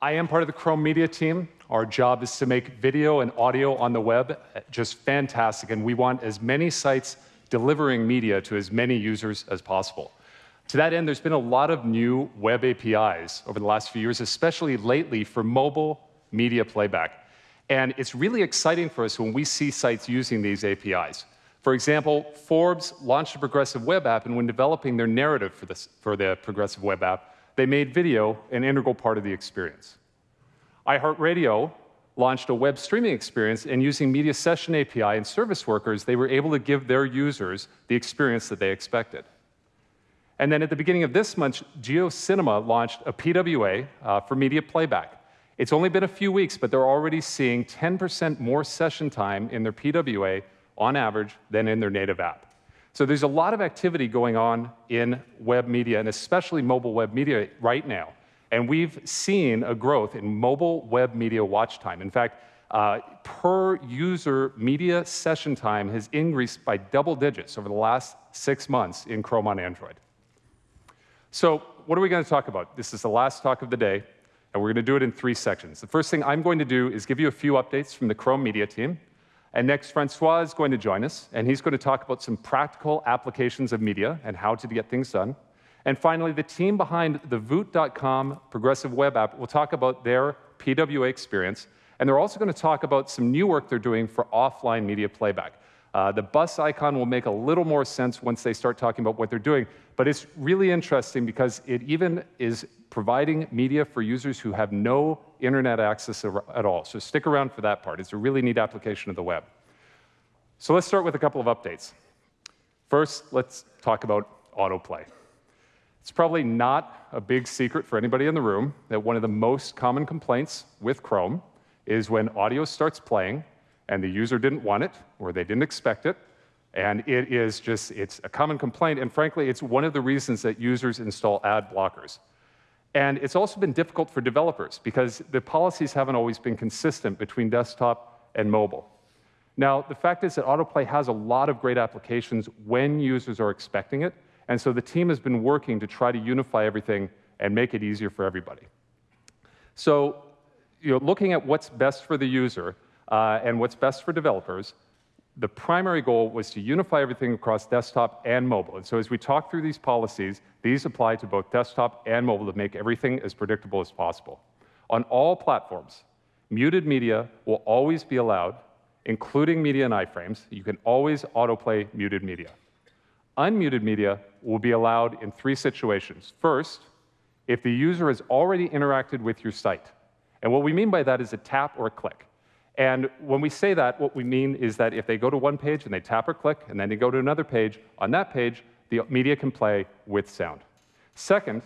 I am part of the Chrome Media team. Our job is to make video and audio on the web just fantastic, and we want as many sites delivering media to as many users as possible. To that end, there's been a lot of new web APIs over the last few years, especially lately for mobile media playback. And it's really exciting for us when we see sites using these APIs. For example, Forbes launched a progressive web app, and when developing their narrative for, this, for the progressive web app, they made video an integral part of the experience. iHeartRadio launched a web streaming experience, and using Media Session API and service workers, they were able to give their users the experience that they expected. And then at the beginning of this month, JioCinema launched a PWA uh, for media playback. It's only been a few weeks, but they're already seeing 10% more session time in their PWA on average than in their native app. So there's a lot of activity going on in web media, and especially mobile web media right now. And we've seen a growth in mobile web media watch time. In fact, uh, per user media session time has increased by double digits over the last six months in Chrome on Android. So, what are we going to talk about? This is the last talk of the day, and we're going to do it in three sections. The first thing I'm going to do is give you a few updates from the Chrome Media team. And next, Francois is going to join us, and he's going to talk about some practical applications of media and how to get things done. And finally, the team behind the Voot.com progressive web app will talk about their PWA experience, and they're also going to talk about some new work they're doing for offline media playback. Uh, the bus icon will make a little more sense once they start talking about what they're doing, but it's really interesting because it even is providing media for users who have no internet access at all. So stick around for that part. It's a really neat application of the web. So let's start with a couple of updates. First, let's talk about autoplay. It's probably not a big secret for anybody in the room that one of the most common complaints with Chrome is when audio starts playing and the user didn't want it or they didn't expect it, and it is just, it's a common complaint, and frankly, it's one of the reasons that users install ad blockers. And it's also been difficult for developers because the policies haven't always been consistent between desktop and mobile. Now, the fact is that autoplay has a lot of great applications when users are expecting it, and so the team has been working to try to unify everything and make it easier for everybody. So, you know, looking at what's best for the user uh, and what's best for developers, the primary goal was to unify everything across desktop and mobile. And so as we talk through these policies, these apply to both desktop and mobile to make everything as predictable as possible. On all platforms, muted media will always be allowed, including media and iframes. You can always autoplay muted media. Unmuted media will be allowed in three situations. First, if the user has already interacted with your site. And what we mean by that is a tap or a click. And when we say that, what we mean is that if they go to one page and they tap or click, and then they go to another page, on that page, the media can play with sound. Second,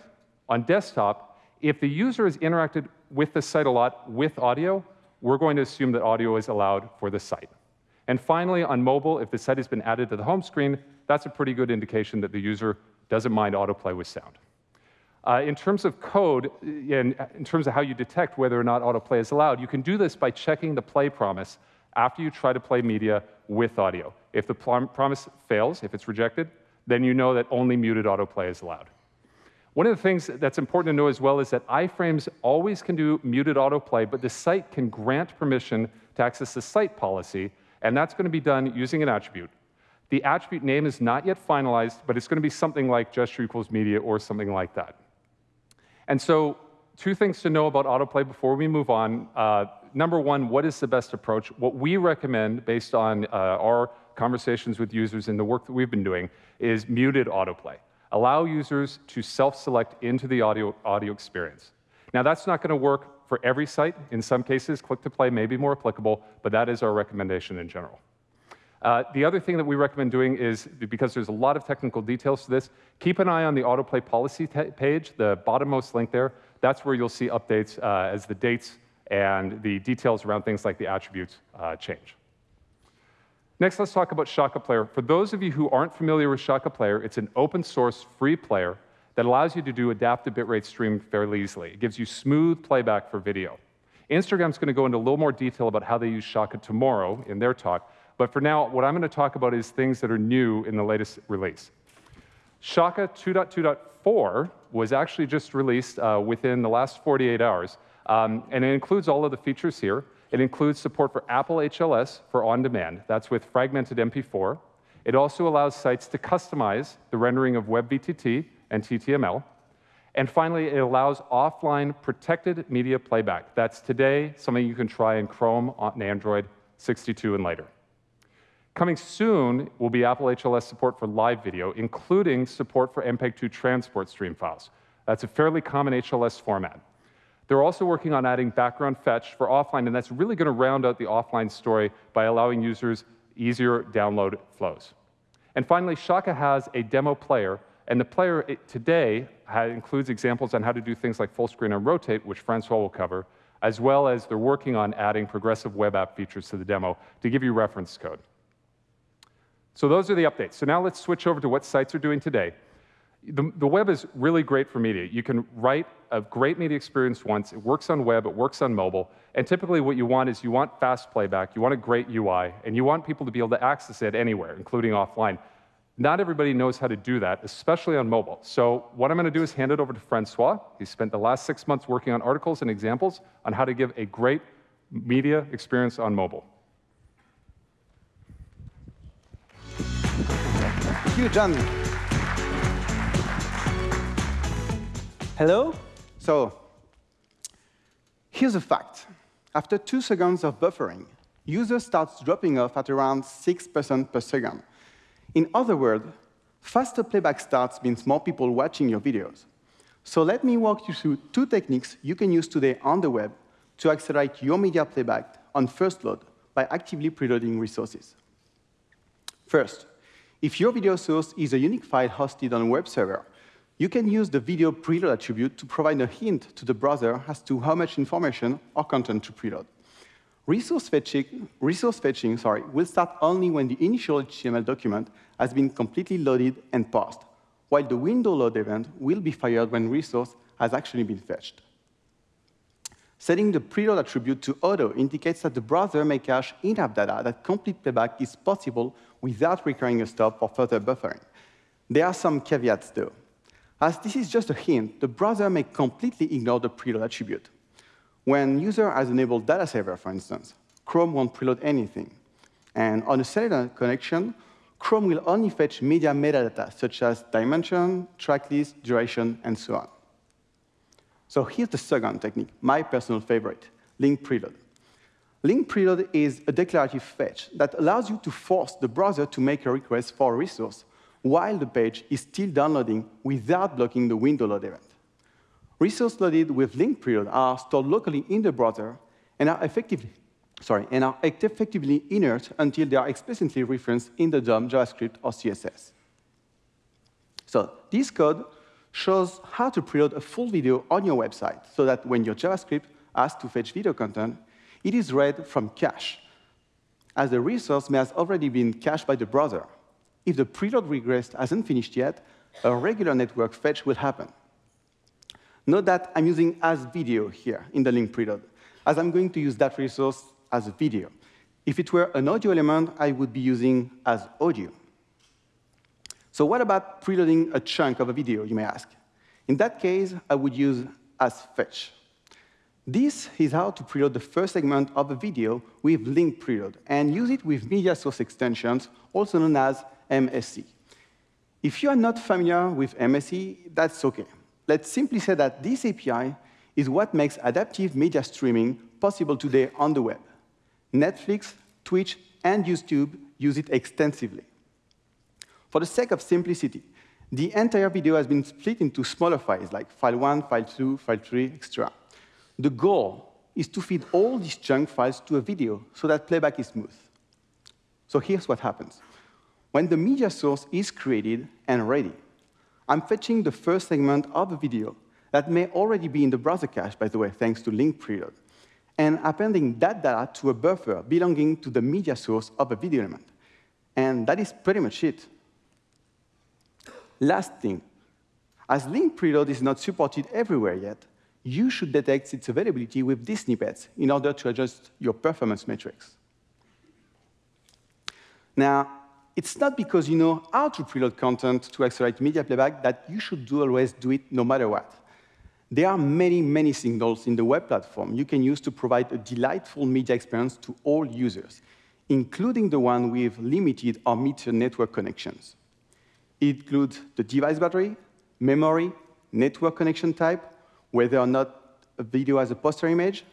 on desktop, if the user has interacted with the site a lot with audio, we're going to assume that audio is allowed for the site. And finally, on mobile, if the site has been added to the home screen, that's a pretty good indication that the user doesn't mind autoplay with sound. Uh, in terms of code, and in terms of how you detect whether or not autoplay is allowed, you can do this by checking the play promise after you try to play media with audio. If the promise fails, if it's rejected, then you know that only muted autoplay is allowed. One of the things that's important to know as well is that iframes always can do muted autoplay, but the site can grant permission to access the site policy, and that's going to be done using an attribute. The attribute name is not yet finalized, but it's going to be something like gesture equals media or something like that. And so two things to know about autoplay before we move on. Uh, number one, what is the best approach? What we recommend, based on uh, our conversations with users and the work that we've been doing, is muted autoplay. Allow users to self-select into the audio, audio experience. Now, that's not going to work for every site. In some cases, click-to-play may be more applicable, but that is our recommendation in general. Uh, the other thing that we recommend doing is, because there's a lot of technical details to this, keep an eye on the autoplay policy page, the bottommost link there. That's where you'll see updates uh, as the dates and the details around things like the attributes uh, change. Next, let's talk about Shaka Player. For those of you who aren't familiar with Shaka Player, it's an open source free player that allows you to do adaptive bitrate stream fairly easily. It gives you smooth playback for video. Instagram's going to go into a little more detail about how they use Shaka tomorrow in their talk, but for now, what I'm going to talk about is things that are new in the latest release. Shaka 2.2.4 was actually just released uh, within the last 48 hours. Um, and it includes all of the features here. It includes support for Apple HLS for on-demand. That's with fragmented MP4. It also allows sites to customize the rendering of WebVTT and TTML. And finally, it allows offline protected media playback. That's today something you can try in Chrome on Android 62 and later. Coming soon will be Apple HLS support for live video, including support for MPEG-2 transport stream files. That's a fairly common HLS format. They're also working on adding background fetch for offline, and that's really going to round out the offline story by allowing users easier download flows. And finally, Shaka has a demo player, and the player today includes examples on how to do things like full screen and rotate, which Francois will cover, as well as they're working on adding progressive web app features to the demo to give you reference code. So those are the updates. So now let's switch over to what sites are doing today. The, the, web is really great for media. You can write a great media experience once. It works on web, it works on mobile. And typically what you want is you want fast playback, you want a great UI, and you want people to be able to access it anywhere, including offline. Not everybody knows how to do that, especially on mobile. So what I'm going to do is hand it over to Francois. He spent the last six months working on articles and examples on how to give a great media experience on mobile. Thank you, John. Hello? So here's a fact. After two seconds of buffering, user starts dropping off at around 6% per second. In other words, faster playback starts means more people watching your videos. So let me walk you through two techniques you can use today on the web to accelerate your media playback on first load by actively preloading resources. First, if your video source is a unique file hosted on a web server, you can use the video preload attribute to provide a hint to the browser as to how much information or content to preload. Resource fetching, resource fetching sorry, will start only when the initial HTML document has been completely loaded and parsed, while the window load event will be fired when resource has actually been fetched. Setting the preload attribute to auto indicates that the browser may cache in-app data that complete playback is possible without requiring a stop for further buffering. There are some caveats, though. As this is just a hint, the browser may completely ignore the preload attribute. When user has enabled data saver, for instance, Chrome won't preload anything. And on a cellular connection, Chrome will only fetch media metadata, such as dimension, track list, duration, and so on. So here's the second technique, my personal favorite, link preload. Link preload is a declarative fetch that allows you to force the browser to make a request for a resource while the page is still downloading without blocking the window load event. Resources loaded with link preload are stored locally in the browser and are effectively, sorry, and are effectively inert until they are explicitly referenced in the DOM, JavaScript, or CSS. So this code shows how to preload a full video on your website so that when your JavaScript asks to fetch video content, it is read from cache, as the resource may have already been cached by the browser. If the preload request hasn't finished yet, a regular network fetch will happen. Note that I'm using as video here in the link preload, as I'm going to use that resource as a video. If it were an audio element, I would be using as audio. So what about preloading a chunk of a video, you may ask? In that case, I would use as fetch. This is how to preload the first segment of a video with link preload and use it with media source extensions, also known as MSE. If you are not familiar with MSE, that's OK. Let's simply say that this API is what makes adaptive media streaming possible today on the web. Netflix, Twitch, and YouTube use it extensively. For the sake of simplicity, the entire video has been split into smaller files, like file 1, file 2, file 3, etc. The goal is to feed all these chunk files to a video so that playback is smooth. So here's what happens. When the media source is created and ready, I'm fetching the first segment of a video that may already be in the browser cache, by the way, thanks to link preload, and appending that data to a buffer belonging to the media source of a video element. And that is pretty much it. Last thing, as link preload is not supported everywhere yet, you should detect its availability with these snippets in order to adjust your performance metrics. Now, it's not because you know how to preload content to accelerate media playback that you should do always do it no matter what. There are many, many signals in the web platform you can use to provide a delightful media experience to all users, including the one with limited or metered network connections. It includes the device battery, memory, network connection type, whether or not a video has a poster image,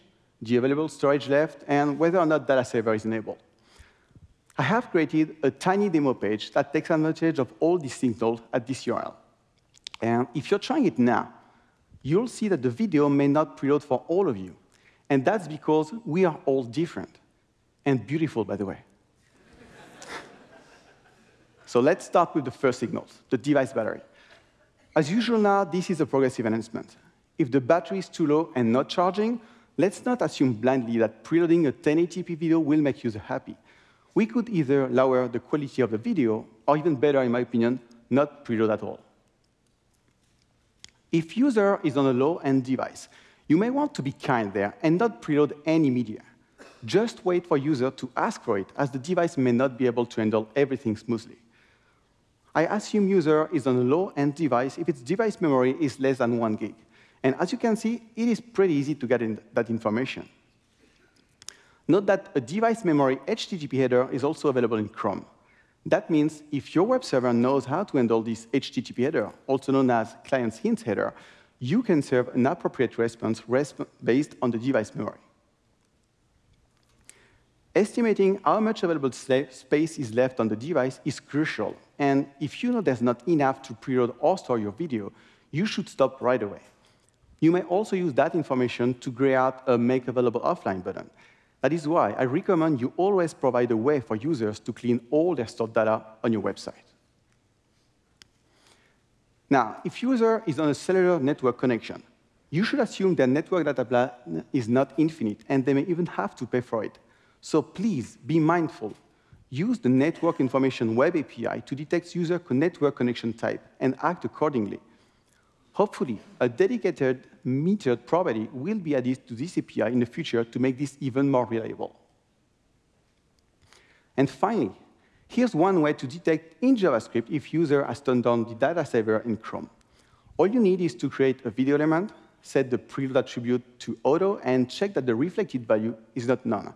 the available storage left, and whether or not data saver is enabled. I have created a tiny demo page that takes advantage of all these signals at this URL. And if you're trying it now, you'll see that the video may not preload for all of you. And that's because we are all different. And beautiful, by the way. So let's start with the first signals, the device battery. As usual now, this is a progressive enhancement. If the battery is too low and not charging, let's not assume blindly that preloading a 1080p video will make user happy. We could either lower the quality of the video, or even better, in my opinion, not preload at all. If user is on a low-end device, you may want to be kind there and not preload any media. Just wait for user to ask for it, as the device may not be able to handle everything smoothly. I assume user is on a low-end device if its device memory is less than one gig. And as you can see, it is pretty easy to get in that information. Note that a device memory HTTP header is also available in Chrome. That means if your web server knows how to handle this HTTP header, also known as client's hint header, you can serve an appropriate response based on the device memory. Estimating how much available space is left on the device is crucial, and if you know there's not enough to preload or store your video, you should stop right away. You may also use that information to gray out a Make Available Offline button. That is why I recommend you always provide a way for users to clean all their stored data on your website. Now, if user is on a cellular network connection, you should assume their network data plan is not infinite, and they may even have to pay for it. So please be mindful. Use the Network Information Web API to detect user network connection type and act accordingly. Hopefully, a dedicated metered property will be added to this API in the future to make this even more reliable. And finally, here's one way to detect in JavaScript if user has turned on the data saver in Chrome. All you need is to create a video element, set the preload attribute to auto, and check that the reflected value is not none.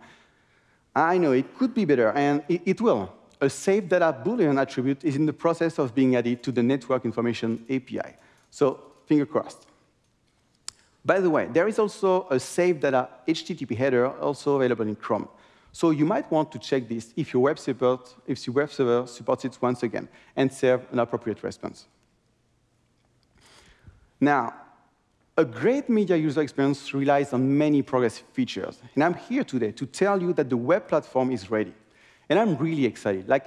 I know it could be better, and it, it will. A save data Boolean attribute is in the process of being added to the Network Information API. So finger crossed. By the way, there is also a save data HTTP header also available in Chrome. So you might want to check this if your web, support, if your web server supports it once again and serve an appropriate response. Now, a great media user experience relies on many progressive features. And I'm here today to tell you that the web platform is ready. And I'm really excited, like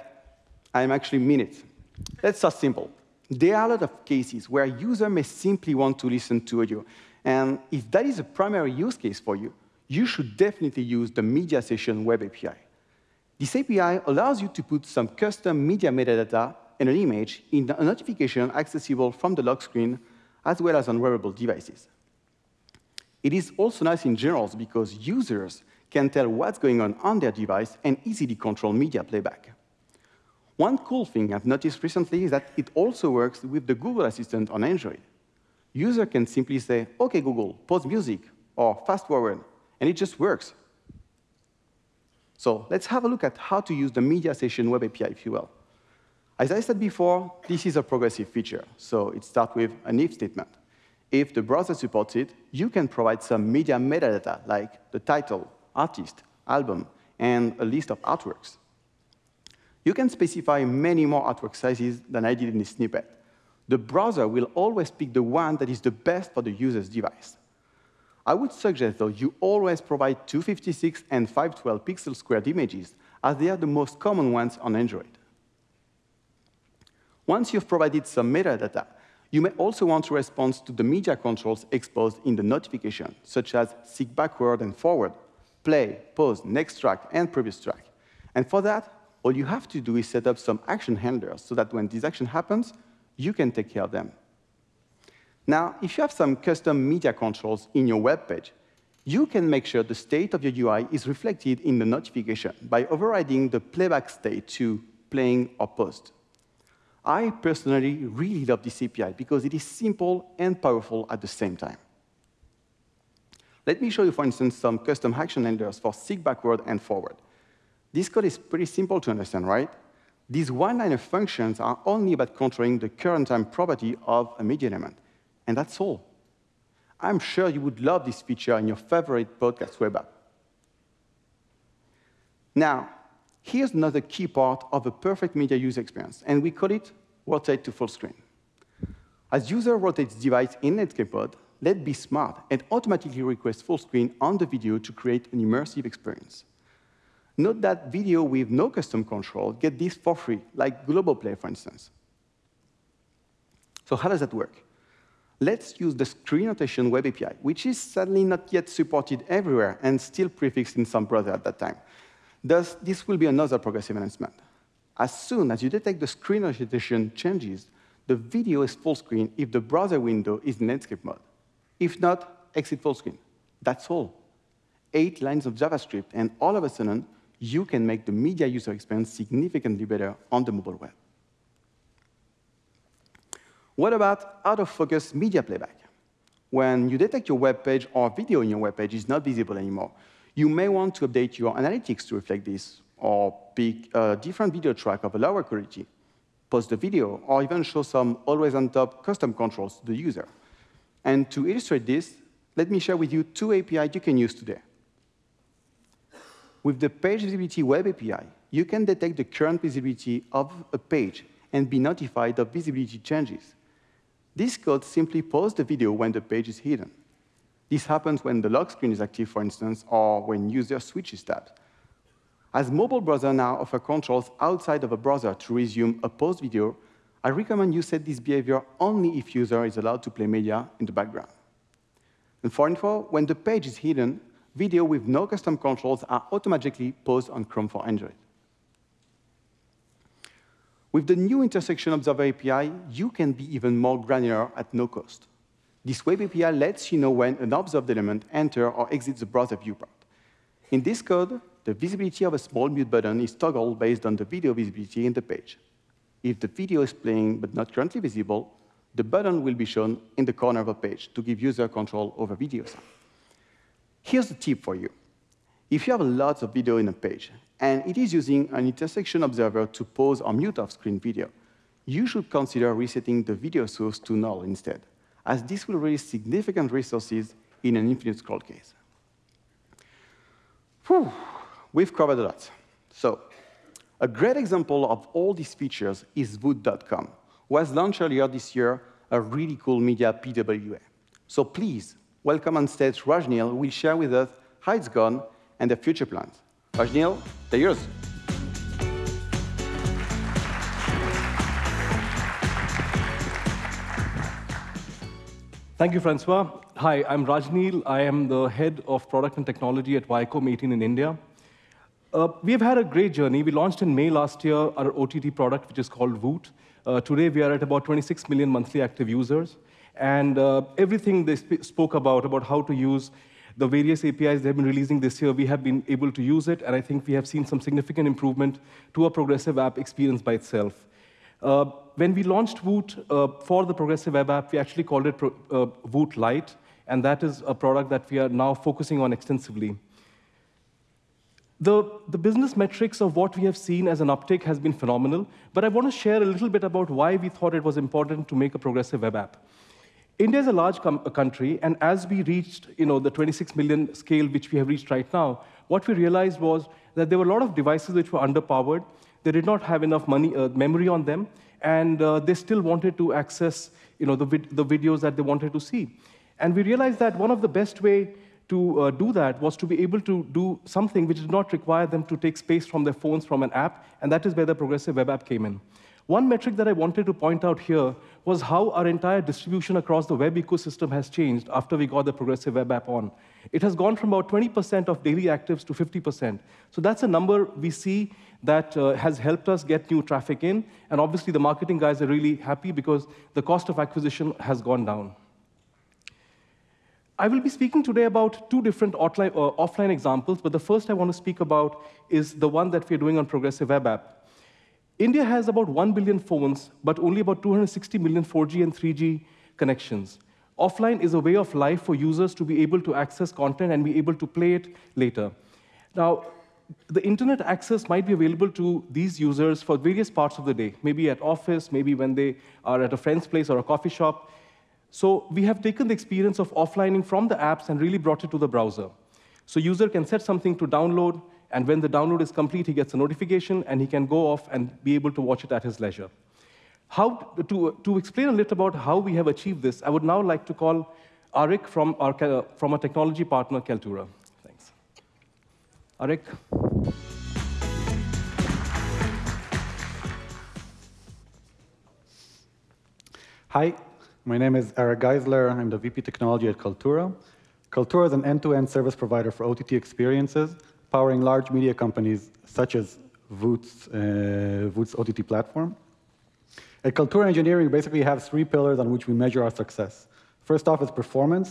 I'm actually mean it. Let's start simple. There are a lot of cases where a user may simply want to listen to audio. And if that is a primary use case for you, you should definitely use the Media Session Web API. This API allows you to put some custom media metadata and an image in a notification accessible from the lock screen as well as on wearable devices. It is also nice in general because users can tell what's going on on their device and easily control media playback. One cool thing I've noticed recently is that it also works with the Google Assistant on Android. User can simply say, OK, Google, pause music, or fast forward, and it just works. So let's have a look at how to use the Media Session Web API, if you will. As I said before, this is a progressive feature, so it starts with an if statement. If the browser supports it, you can provide some media metadata, like the title, artist, album, and a list of artworks. You can specify many more artwork sizes than I did in this snippet. The browser will always pick the one that is the best for the user's device. I would suggest, though, you always provide 256 and 512 pixel squared images, as they are the most common ones on Android. Once you've provided some metadata, you may also want to respond to the media controls exposed in the notification, such as seek backward and forward, play, pause, next track, and previous track. And for that, all you have to do is set up some action handlers so that when this action happens, you can take care of them. Now, if you have some custom media controls in your web page, you can make sure the state of your UI is reflected in the notification by overriding the playback state to playing or post. I personally really love this API because it is simple and powerful at the same time. Let me show you, for instance, some custom action handlers for seek backward and forward. This code is pretty simple to understand, right? These one-liner functions are only about controlling the current time property of a media element, and that's all. I'm sure you would love this feature in your favorite podcast web app. Now, here's another key part of a perfect media user experience, and we call it rotate to full screen. As user rotates device in landscape mode, let's be smart and automatically request full screen on the video to create an immersive experience. Note that video with no custom control get this for free, like Global Play, for instance. So how does that work? Let's use the screen rotation web API, which is sadly not yet supported everywhere and still prefixed in some browser at that time. Thus, this will be another progressive enhancement. As soon as you detect the screen orientation changes, the video is full screen if the browser window is in landscape mode. If not, exit full screen. That's all. Eight lines of JavaScript, and all of a sudden, you can make the media user experience significantly better on the mobile web. What about out-of-focus media playback? When you detect your web page or video in your web page is not visible anymore, you may want to update your analytics to reflect this, or pick a different video track of a lower quality, pause the video, or even show some always-on-top custom controls to the user. And to illustrate this, let me share with you two APIs you can use today. With the Page Visibility Web API, you can detect the current visibility of a page and be notified of visibility changes. This code simply pauses the video when the page is hidden. This happens when the lock screen is active, for instance, or when user switches tabs. As mobile browser now offer controls outside of a browser to resume a paused video, I recommend you set this behavior only if user is allowed to play media in the background. And for info, when the page is hidden, video with no custom controls are automatically paused on Chrome for Android. With the new Intersection Observer API, you can be even more granular at no cost. This web API lets you know when an observed element enters or exits the browser viewport. In this code, the visibility of a small mute button is toggled based on the video visibility in the page. If the video is playing but not currently visible, the button will be shown in the corner of a page to give user control over video sound. Here's a tip for you. If you have lots of video in a page, and it is using an intersection observer to pause or mute off-screen video, you should consider resetting the video source to null instead, as this will release significant resources in an infinite scroll case. Whew, we've covered a lot. So, a great example of all these features is Voot.com, who has launched earlier this year a really cool media PWA. So please, welcome on stage Rajneel, who will share with us how it's gone and the future plans. Rajneel, the yours. Thank you, Francois. Hi, I'm Rajneel. I am the head of product and technology at Viacom 18 in India. Uh, we've had a great journey. We launched in May last year our OTT product, which is called Voot. Uh, today, we are at about 26 million monthly active users. And uh, everything they sp spoke about, about how to use the various APIs they've been releasing this year, we have been able to use it. And I think we have seen some significant improvement to a progressive app experience by itself. Uh, when we launched Voot uh, for the progressive web app, we actually called it Pro uh, Voot Lite, and that is a product that we are now focusing on extensively. The, the business metrics of what we have seen as an uptake has been phenomenal, but I want to share a little bit about why we thought it was important to make a progressive web app. India is a large country, and as we reached you know, the 26 million scale which we have reached right now, what we realized was that there were a lot of devices which were underpowered, they did not have enough money, uh, memory on them, and uh, they still wanted to access you know, the, vid the videos that they wanted to see. And we realized that one of the best way to uh, do that was to be able to do something which did not require them to take space from their phones from an app, and that is where the progressive web app came in. One metric that I wanted to point out here was how our entire distribution across the web ecosystem has changed after we got the progressive web app on. It has gone from about 20% of daily actives to 50%. So that's a number we see that uh, has helped us get new traffic in. And obviously, the marketing guys are really happy because the cost of acquisition has gone down. I will be speaking today about two different offline, uh, offline examples, but the first I want to speak about is the one that we're doing on Progressive Web App. India has about 1 billion phones, but only about 260 million 4G and 3G connections. Offline is a way of life for users to be able to access content and be able to play it later. Now, the internet access might be available to these users for various parts of the day, maybe at office, maybe when they are at a friend's place or a coffee shop. So we have taken the experience of offlining from the apps and really brought it to the browser. So user can set something to download, and when the download is complete, he gets a notification, and he can go off and be able to watch it at his leisure. How, to, to explain a little about how we have achieved this, I would now like to call Arik from our, from our technology partner, Kaltura. Arik. Hi, my name is Eric Geisler. I'm the VP Technology at Kaltura. Kaltura is an end-to-end -end service provider for OTT experiences, powering large media companies such as Voot's, uh, Voot's OTT platform. At Kaltura Engineering, we basically have three pillars on which we measure our success. First off is performance,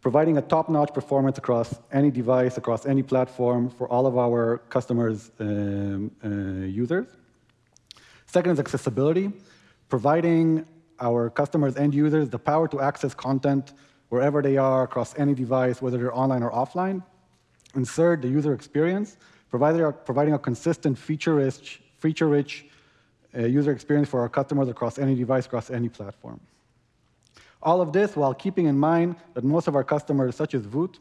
providing a top-notch performance across any device, across any platform for all of our customers' um, uh, users. Second is accessibility, providing our customers and users the power to access content wherever they are across any device, whether they're online or offline. And third, the user experience, providing a consistent feature-rich feature -rich, uh, user experience for our customers across any device, across any platform. All of this while keeping in mind that most of our customers, such as Voot,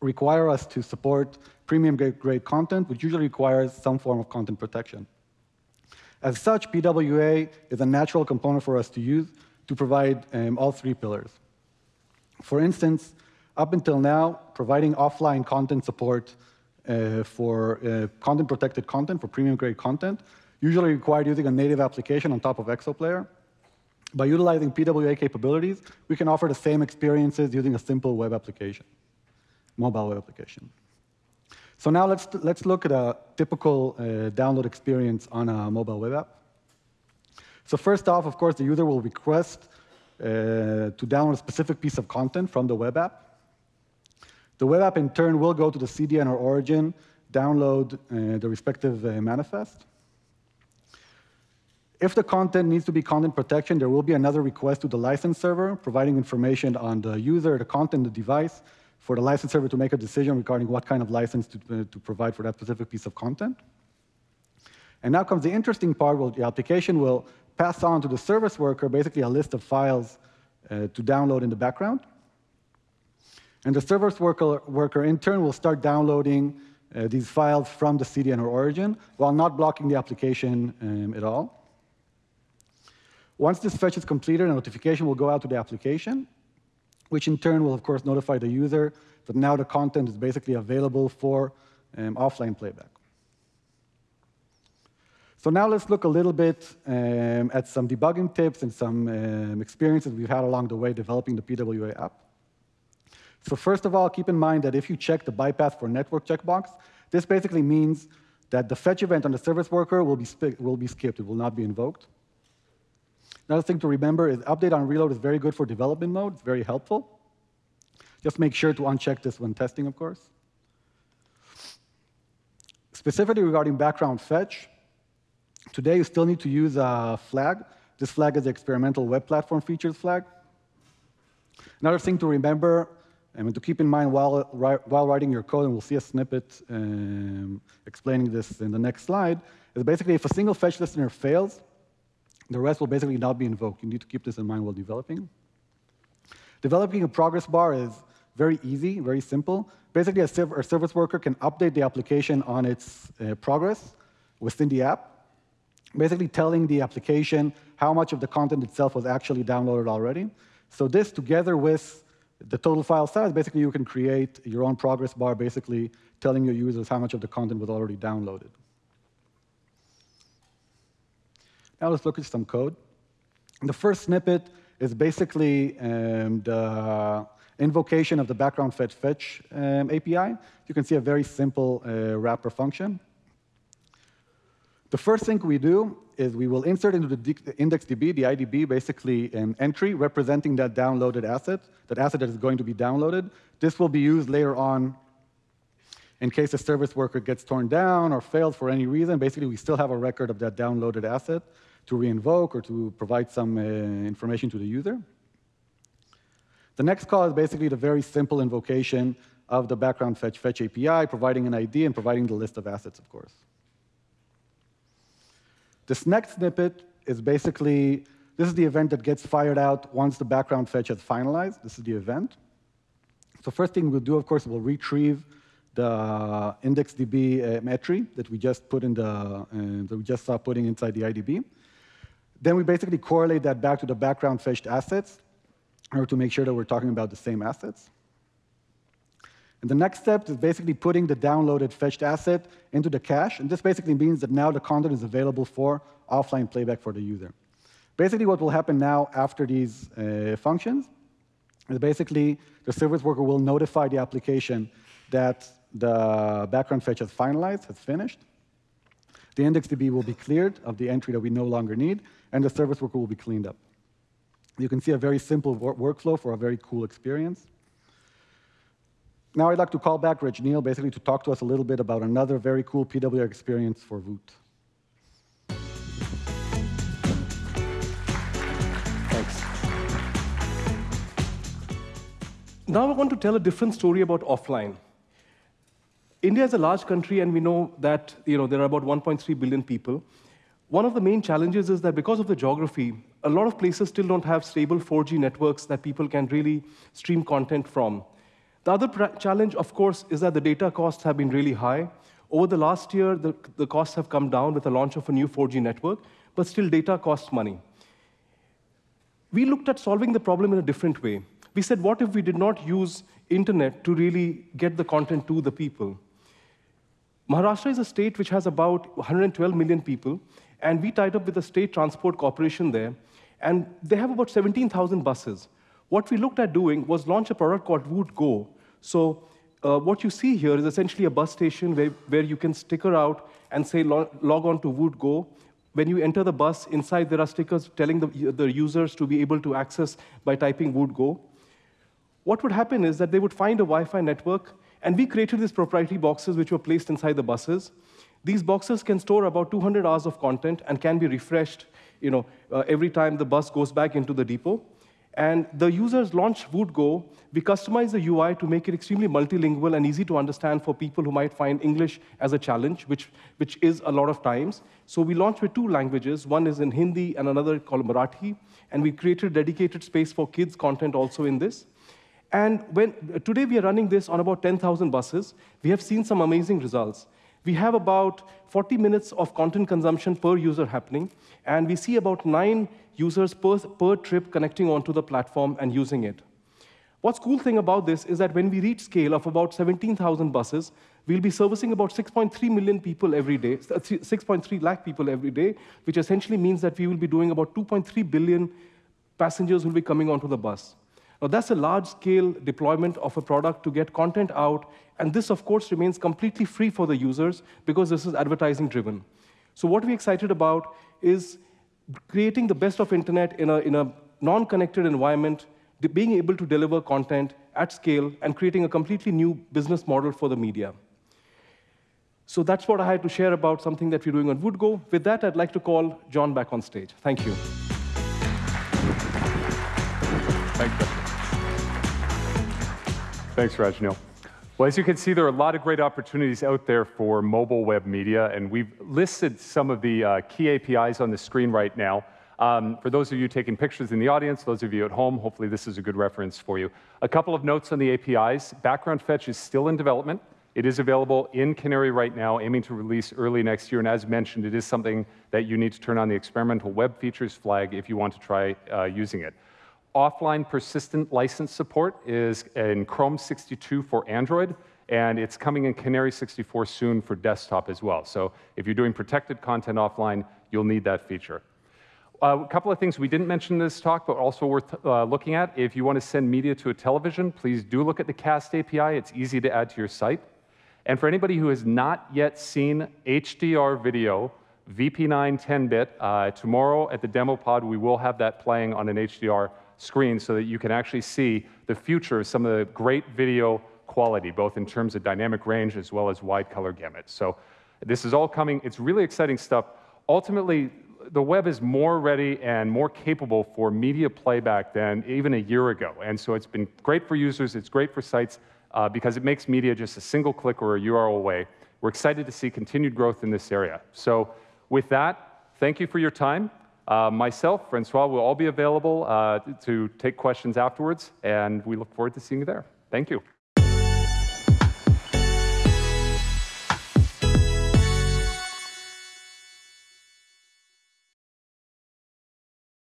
require us to support premium grade content, which usually requires some form of content protection. As such, PWA is a natural component for us to use to provide um, all three pillars. For instance, up until now, providing offline content support uh, for uh, content protected content, for premium grade content, usually required using a native application on top of Exoplayer. By utilizing PWA capabilities, we can offer the same experiences using a simple web application, mobile web application. So now let's, let's look at a typical uh, download experience on a mobile web app. So first off, of course, the user will request uh, to download a specific piece of content from the web app. The web app, in turn, will go to the CDN or origin, download uh, the respective uh, manifest. If the content needs to be content protection, there will be another request to the license server, providing information on the user, the content, the device, for the license server to make a decision regarding what kind of license to, uh, to provide for that specific piece of content. And now comes the interesting part where the application will pass on to the service worker basically a list of files uh, to download in the background. And the service worker, worker in turn will start downloading uh, these files from the CDN or origin while not blocking the application um, at all. Once this fetch is completed, a notification will go out to the application, which in turn will, of course, notify the user that now the content is basically available for um, offline playback. So now let's look a little bit um, at some debugging tips and some um, experiences we've had along the way developing the PWA app. So first of all, keep in mind that if you check the bypass for network checkbox, this basically means that the fetch event on the service worker will be, will be skipped. It will not be invoked. Another thing to remember is update on reload is very good for development mode. It's very helpful. Just make sure to uncheck this when testing, of course. Specifically regarding background fetch, today you still need to use a flag. This flag is the experimental web platform features flag. Another thing to remember and to keep in mind while, while writing your code, and we'll see a snippet um, explaining this in the next slide, is basically if a single fetch listener fails, the rest will basically not be invoked. You need to keep this in mind while developing. Developing a progress bar is very easy, very simple. Basically, a, a service worker can update the application on its uh, progress within the app, basically telling the application how much of the content itself was actually downloaded already. So this, together with the total file size, basically you can create your own progress bar, basically telling your users how much of the content was already downloaded. Now let's look at some code. The first snippet is basically um, the invocation of the background fetch fetch um, API. You can see a very simple uh, wrapper function. The first thing we do is we will insert into the IndexedDB, the IDB, basically an entry representing that downloaded asset, that asset that is going to be downloaded. This will be used later on in case the service worker gets torn down or fails for any reason. Basically, we still have a record of that downloaded asset to reinvoke or to provide some uh, information to the user. The next call is basically the very simple invocation of the background fetch fetch API, providing an ID and providing the list of assets, of course. This next snippet is basically, this is the event that gets fired out once the background fetch has finalized. This is the event. So first thing we'll do, of course, we'll retrieve the IndexedDB um, entry that we just put in the, uh, that we just saw putting inside the IDB. Then we basically correlate that back to the background fetched assets in order to make sure that we're talking about the same assets. And the next step is basically putting the downloaded fetched asset into the cache. And this basically means that now the content is available for offline playback for the user. Basically, what will happen now after these uh, functions is basically the service worker will notify the application that the background fetch has finalized, has finished. The IndexedDB will be cleared of the entry that we no longer need, and the service worker will be cleaned up. You can see a very simple wor workflow for a very cool experience. Now I'd like to call back Rajneel basically to talk to us a little bit about another very cool PWA experience for Voot. Thanks. Now I want to tell a different story about offline. India is a large country, and we know that you know, there are about 1.3 billion people. One of the main challenges is that because of the geography, a lot of places still don't have stable 4G networks that people can really stream content from. The other challenge, of course, is that the data costs have been really high. Over the last year, the, the costs have come down with the launch of a new 4G network, but still data costs money. We looked at solving the problem in a different way. We said, what if we did not use internet to really get the content to the people? Maharashtra is a state which has about 112 million people, and we tied up with the state transport corporation there, and they have about 17,000 buses. What we looked at doing was launch a product called Voot Go. So uh, what you see here is essentially a bus station where, where you can sticker out and say log, log on to Voot Go. When you enter the bus, inside there are stickers telling the, the users to be able to access by typing Voot Go. What would happen is that they would find a Wi-Fi network, and we created these proprietary boxes which were placed inside the buses. These boxes can store about 200 hours of content and can be refreshed you know, uh, every time the bus goes back into the depot. And the users launch VootGo. We customize the UI to make it extremely multilingual and easy to understand for people who might find English as a challenge, which, which is a lot of times. So we launched with two languages. One is in Hindi and another called Marathi. And we created dedicated space for kids content also in this. And when, uh, today we are running this on about 10,000 buses. We have seen some amazing results. We have about 40 minutes of content consumption per user happening, and we see about nine users per, per trip connecting onto the platform and using it. What's cool thing about this is that when we reach scale of about 17,000 buses, we'll be servicing about 6.3 million people every day, uh, 6.3 lakh people every day, which essentially means that we will be doing about 2.3 billion passengers will be coming onto the bus. Now, that's a large-scale deployment of a product to get content out, and this, of course, remains completely free for the users because this is advertising-driven. So what we're excited about is creating the best of internet in a, in a non-connected environment, being able to deliver content at scale, and creating a completely new business model for the media. So that's what I had to share about something that we're doing on Voot Go. With that, I'd like to call John back on stage. Thank you. Thank you. Thanks, Rajneel. Well, as you can see, there are a lot of great opportunities out there for mobile web media, and we've listed some of the uh, key APIs on the screen right now. Um, for those of you taking pictures in the audience, those of you at home, hopefully this is a good reference for you. A couple of notes on the APIs. Background Fetch is still in development. It is available in Canary right now, aiming to release early next year. And as mentioned, it is something that you need to turn on the experimental web features flag if you want to try uh, using it. Offline persistent license support is in Chrome 62 for Android, and it's coming in Canary 64 soon for desktop as well. So if you're doing protected content offline, you'll need that feature. Uh, a couple of things we didn't mention in this talk, but also worth uh, looking at. If you want to send media to a television, please do look at the CAST API. It's easy to add to your site. And for anybody who has not yet seen HDR video, VP9 10-bit, uh, tomorrow at the demo pod, we will have that playing on an HDR screen so that you can actually see the future of some of the great video quality, both in terms of dynamic range as well as wide color gamut. So this is all coming. It's really exciting stuff. Ultimately, the web is more ready and more capable for media playback than even a year ago. And so it's been great for users, it's great for sites, uh, because it makes media just a single click or a URL away. We're excited to see continued growth in this area. So with that, thank you for your time. Uh, myself, Francois, will all be available uh, to take questions afterwards, and we look forward to seeing you there. Thank you.